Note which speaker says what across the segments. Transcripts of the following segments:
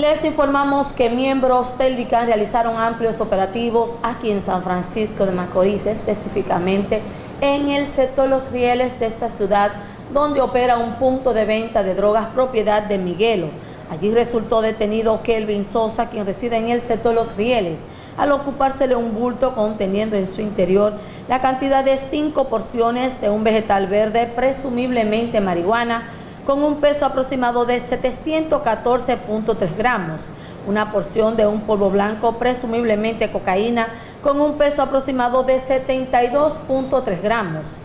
Speaker 1: Les informamos que miembros del DICAN realizaron amplios operativos aquí en San Francisco de Macorís, específicamente en el sector Los Rieles de esta ciudad, donde opera un punto de venta de drogas propiedad de Miguelo. Allí resultó detenido Kelvin Sosa, quien reside en el sector Los Rieles, al ocupársele un bulto conteniendo en su interior la cantidad de cinco porciones de un vegetal verde, presumiblemente marihuana, con un peso aproximado de 714.3 gramos, una porción de un polvo blanco, presumiblemente cocaína, con un peso aproximado de 72.3 gramos,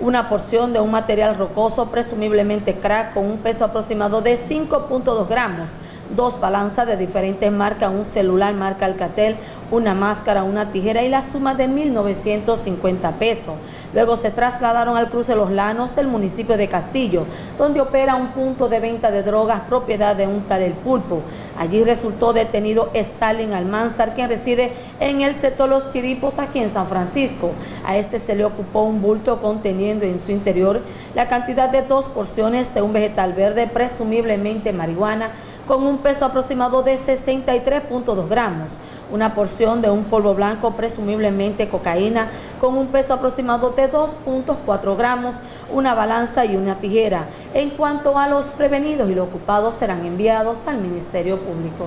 Speaker 1: una porción de un material rocoso, presumiblemente crack, con un peso aproximado de 5.2 gramos, dos balanzas de diferentes marcas, un celular marca Alcatel, una máscara, una tijera y la suma de 1.950 pesos. Luego se trasladaron al cruce Los Lanos del municipio de Castillo, donde opera un punto de venta de drogas propiedad de un tal El Pulpo. Allí resultó detenido Stalin Almanzar, quien reside en el sector Los Chiripos, aquí en San Francisco. A este se le ocupó un bulto conteniendo en su interior la cantidad de dos porciones de un vegetal verde, presumiblemente marihuana, con un peso aproximado de 63.2 gramos, una porción de un polvo blanco, presumiblemente cocaína, con un peso aproximado de 2.4 gramos, una balanza y una tijera. En cuanto a los prevenidos y los ocupados serán enviados al Ministerio Público.